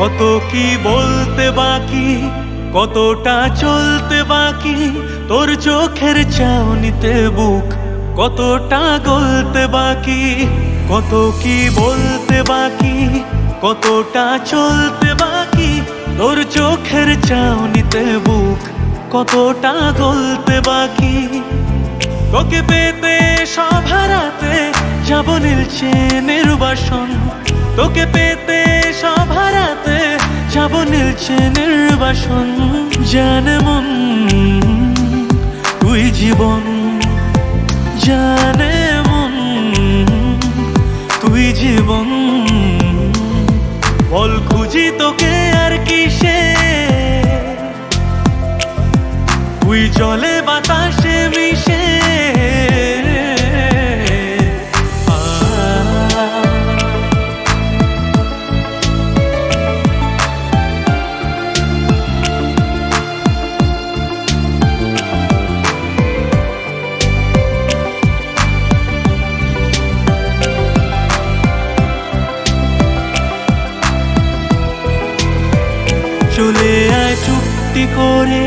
কত কি বলতে বাকি, কতটা চলতে বাকি, তোর চোখের চাউনিতে বুক কতটা গলতে বাকি, কত কি বলতে বাকি, কতটা চলতে বাকি, তোর চোখের চাউনিতে বুক কতটা গলতে বাকি। তোকে পেতে সব হারাতে যাব নীলছে নির্বাসন তোকে পেতে যাব নীলছে নির্বাসন জানে মন তুই জীবন জানে মন তুই জীবন। বল খুঁজি তোকে আর কিসে চলে আয় চুক্তি করে,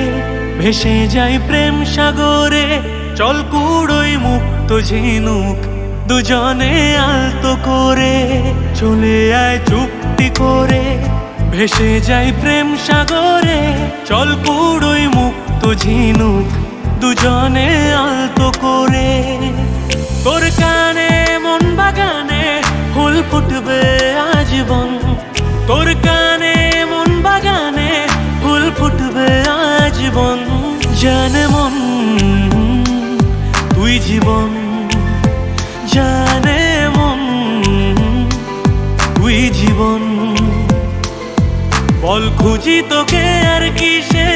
ভেসে যাই প্রেম সাগরে। চল কুড়োই মুক্ত ঝিনুক দুজনে আলতো করে। চলে আয় চুক্তি করে, ভেসে যাই প্রেম সাগরে। চল কুড়োই মুক্ত ঝিনুক দুজনে আলতো করে। তোর কানে মন বাগানে ফুল ফুটবে আজীবন। তোর কানে জীবন জানে মন তুই জীবন। বল খুঁজি তোকে আর কিসে?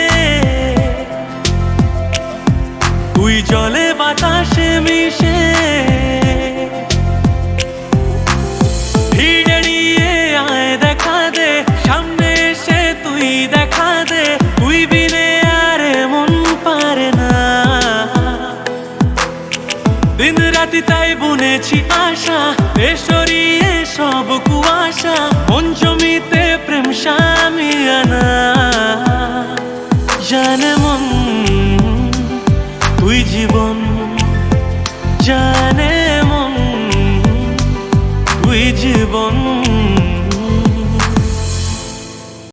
তুই জলে বাতাসে মিশে। দিন রাতি তাই বুনেছি আশা এ সব কুয়াশা পঞ্চমীতে প্রেম সামিয়ানা জানে মন, তুই জীবন জানে